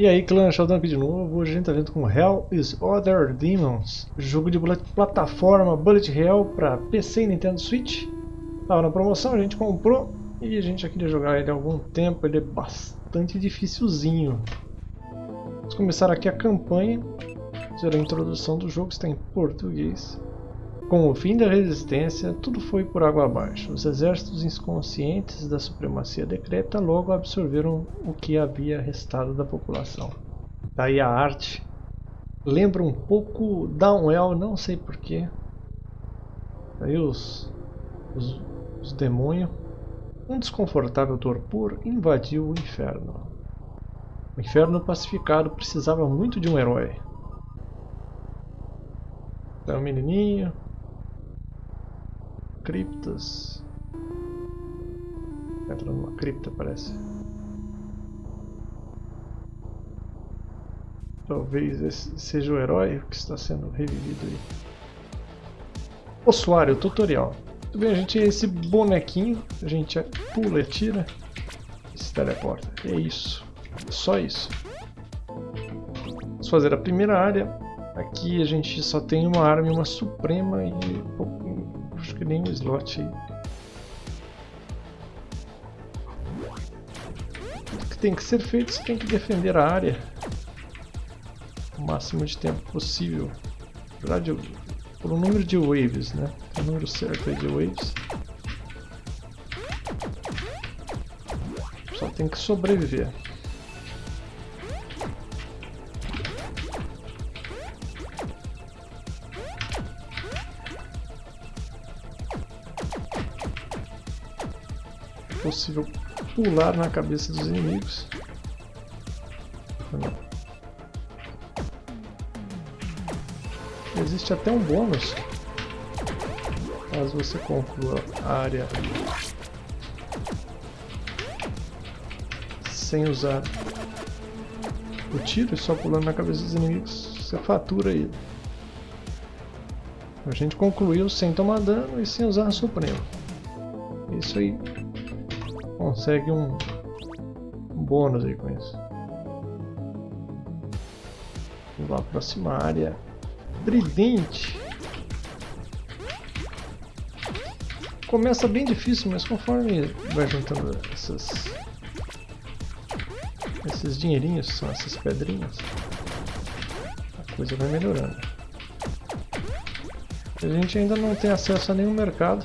E aí clã Sheldon aqui de novo, hoje a gente tá vendo com Hell is Other Demons, jogo de plataforma Bullet Hell para PC e Nintendo Switch. Tava na promoção, a gente comprou e a gente já queria jogar ele há algum tempo, ele é bastante dificilzinho. Vamos começar aqui a campanha, fazer a introdução do jogo, está em português. Com o fim da resistência, tudo foi por água abaixo. Os exércitos inconscientes da supremacia decreta logo absorveram o que havia restado da população. Daí a arte lembra um pouco Downwell, não sei porquê. Aí os, os, os demônios. Um desconfortável torpor invadiu o inferno. O inferno pacificado precisava muito de um herói. Um menininho, criptas. Entra numa cripta, parece. Talvez esse seja o herói que está sendo revivido aí. Ossuário, tutorial. Muito bem, a gente tem esse bonequinho, a gente pula e tira e se teleporta. É isso. Só isso. Vamos fazer a primeira área. Aqui a gente só tem uma arma e uma suprema e acho que nem um slot. O que tem que ser feito, você tem que defender a área o máximo de tempo possível. Por um número de waves, né? O número certo de waves. Só tem que sobreviver. Possível pular na cabeça dos inimigos. Existe até um bônus caso você conclua a área sem usar o tiro, só pulando na cabeça dos inimigos, você fatura ele. A gente concluiu sem tomar dano e sem usar a suprema. Isso aí consegue um, um bônus aí com isso. Vamos lá, próxima área. Tridente. Começa bem difícil, mas conforme vai juntando essas, esses dinheirinhos, são essas pedrinhas, a coisa vai melhorando. A gente ainda não tem acesso a nenhum mercado.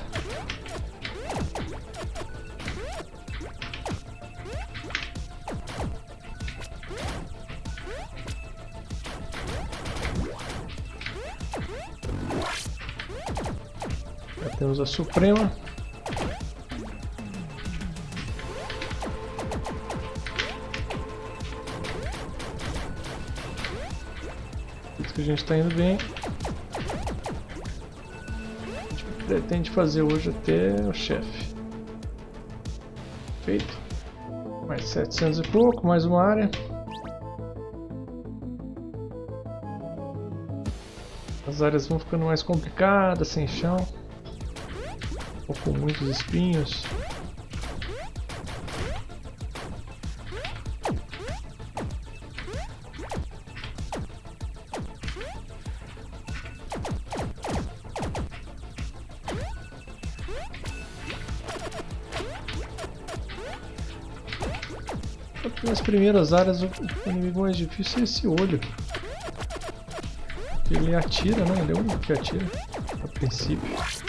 A Suprema. Isso que a gente está indo bem. A gente pretende fazer hoje até o chefe. Feito. Mais 700 e pouco, mais uma área. As áreas vão ficando mais complicadas, sem chão ou com muitos espinhos. Nas primeiras áreas o inimigo mais difícil é esse olho. Ele atira, né? Ele é o único que atira, a princípio.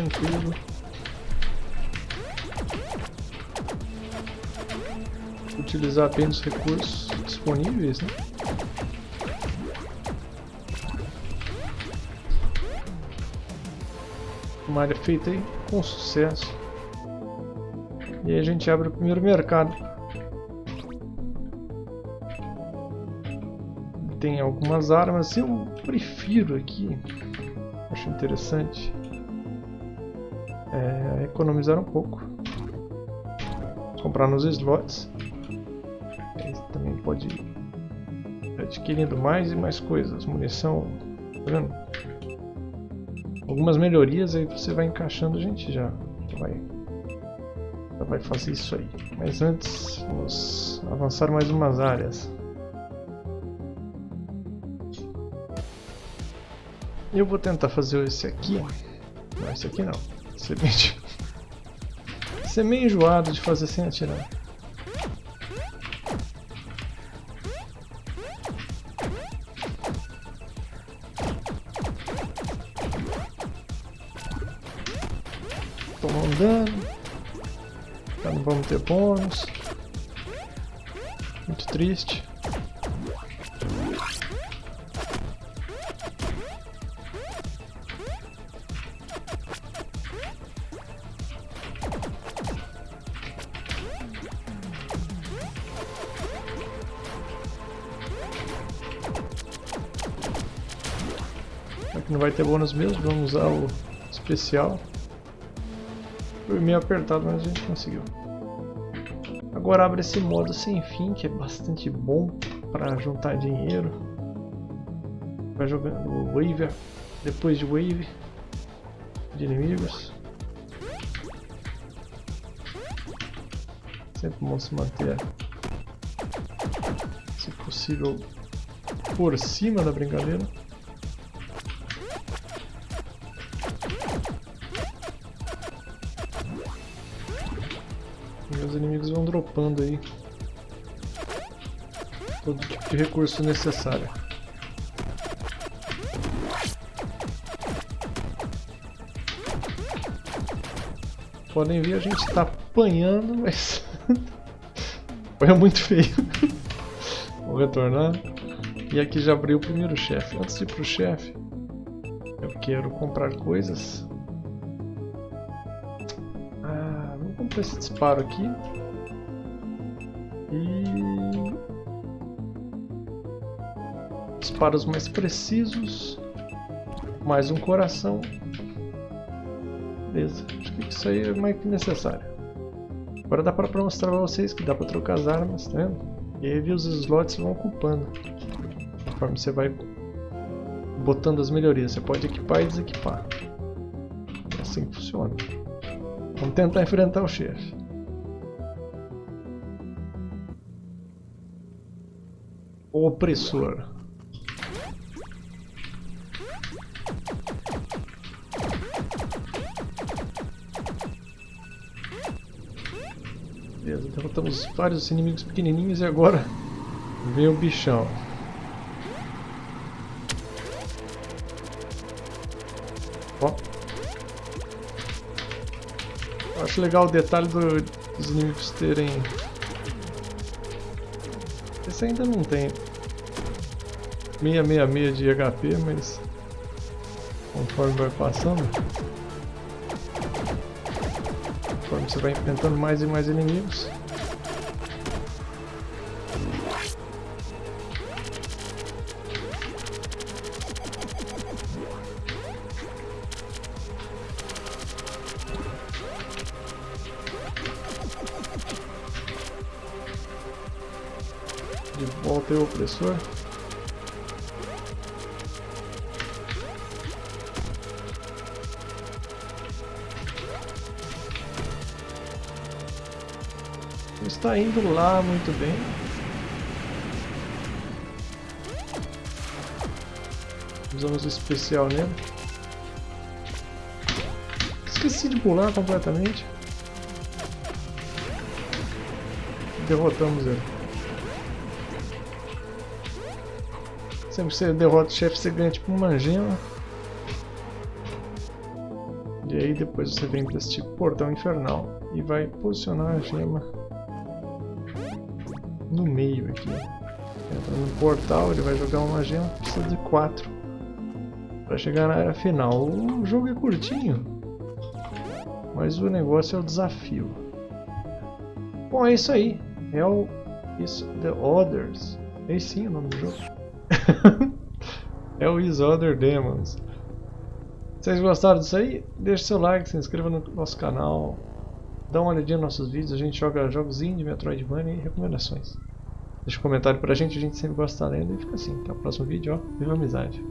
Tranquilo. Utilizar apenas os recursos disponíveis, né? Uma área feita aí com sucesso. E aí a gente abre o primeiro mercado. Tem algumas armas, eu prefiro aqui, acho interessante é, economizar um pouco. Comprar nos slots. Também pode adquirindo mais e mais coisas, munição, tá vendo? Algumas melhorias aí você vai encaixando, a gente já vai, já vai fazer isso aí. Mas antes, vamos avançar mais umas áreas. Eu vou tentar fazer esse aqui. Não, esse aqui não. Esse é esse é meio enjoado de fazer sem atirar. Tomou um dano. Já não vamos ter bônus. Muito triste. Não vai ter bônus mesmo, vamos usar o especial. Foi meio apertado, mas a gente conseguiu. Agora abre esse modo sem fim, que é bastante bom para juntar dinheiro. Vai jogando o depois de Wave, de inimigos. Sempre bom se manter, se possível, por cima da brincadeira. Os inimigos vão dropando aí todo tipo de recurso necessário. Podem ver, a gente está apanhando, mas foi muito feio. Vou retornar. E aqui já abriu o primeiro chefe. Antes de ir pro chefe, eu quero comprar coisas para esse disparo aqui. E... Disparos mais precisos. Mais um coração. Beleza, acho que isso aí é mais que necessário. Agora dá para mostrar para vocês que dá para trocar as armas, tá vendo? E aí os slots vão ocupando. Conforme você vai botando as melhorias. Você pode equipar e desequipar. É assim que funciona. Vamos tentar enfrentar o chefe. O opressor. Beleza, derrotamos vários inimigos pequenininhos e agora vem o bichão. Acho legal o detalhe do, dos inimigos terem... Esse ainda não tem 666 de HP, mas conforme vai passando, conforme você vai enfrentando mais e mais inimigos, Opressor. Está indo lá muito bem. Usamos o especial nele. Esqueci de pular completamente. Derrotamos ele. Sempre que você derrota o chefe, você ganha tipo uma gema. E aí depois você vem para esse tipo portão infernal e vai posicionar a gema no meio aqui. Entra no portal, ele vai jogar uma gema, precisa de quatro para chegar na área final. O jogo é curtinho, mas o negócio é o desafio. Bom, é isso aí. Hell is the Others. É sim o nome do jogo. é o Is Other Demons. Vocês gostaram disso aí? Deixe seu like, se inscreva no nosso canal. Dá uma olhadinha nos nossos vídeos, a gente joga jogos indie, Metroidvania e recomendações. Deixa um comentário pra gente, a gente sempre gosta de estar lendo. E fica assim, até o próximo vídeo, ó. Viva a amizade!